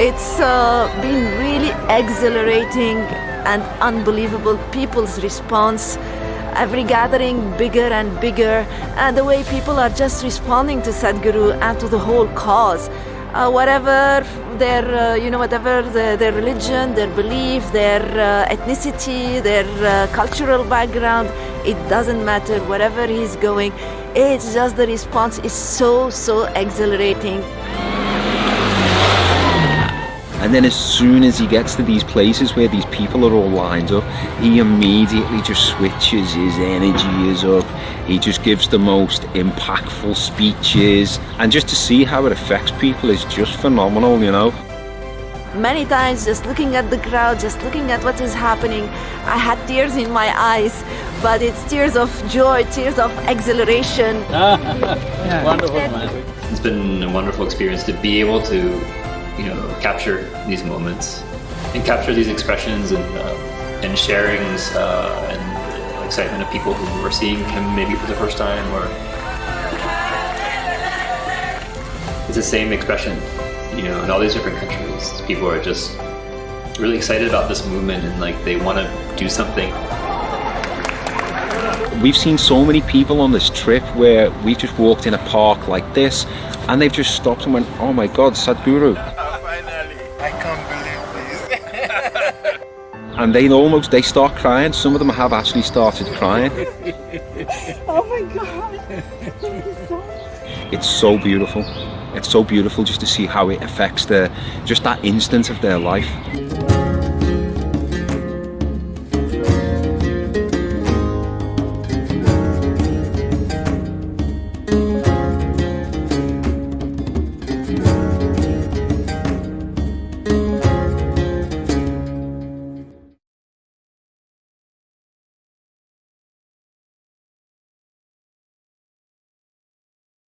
It's uh, been really exhilarating and unbelievable. People's response, every gathering bigger and bigger, and the way people are just responding to Sadhguru and to the whole cause. Uh, whatever their, uh, you know, whatever the, their religion, their belief, their uh, ethnicity, their uh, cultural background, it doesn't matter. Wherever he's going, it's just the response is so, so exhilarating. And then as soon as he gets to these places where these people are all lined up, he immediately just switches, his energy is up, he just gives the most impactful speeches, and just to see how it affects people is just phenomenal, you know. Many times just looking at the crowd, just looking at what is happening, I had tears in my eyes, but it's tears of joy, tears of exhilaration. Wonderful, man. It's been a wonderful experience to be able to, you know, capture these moments and capture these expressions and uh, and sharings uh, and excitement of people who are seeing him maybe for the first time or it's the same expression, you know, in all these different countries. People are just really excited about this movement and like they want to do something. We've seen so many people on this trip where we've just walked in a park like this and they've just stopped and went, oh my god, Sadhguru. And they almost, they start crying. Some of them have actually started crying. Oh my God! Thank you so much. It's so beautiful. It's so beautiful just to see how it affects their, just that instant of their life.